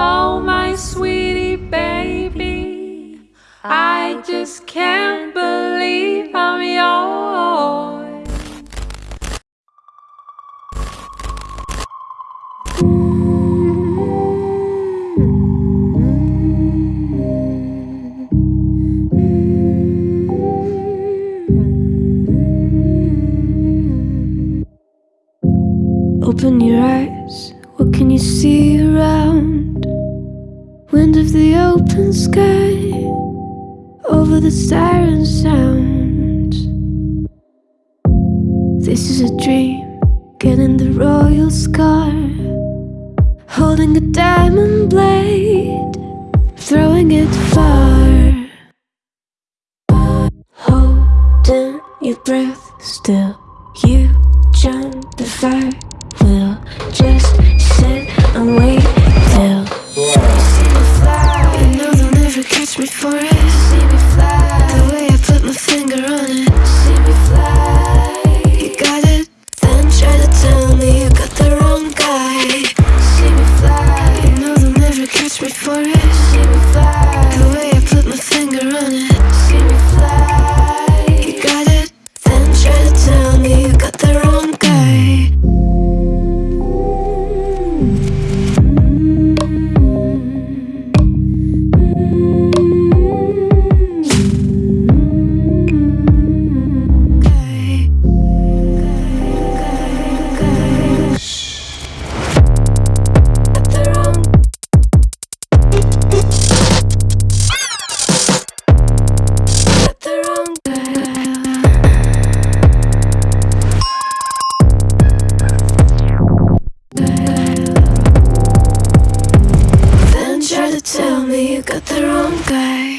Oh, my sweetie baby, I just can't believe I'm yours. Open your eyes what can you see around? Wind of the open sky, over the siren sound. This is a dream, getting the royal scar, holding a diamond blade, throwing it far. Holding your breath still, you jump the fire. We'll just sit and me you got the wrong guy.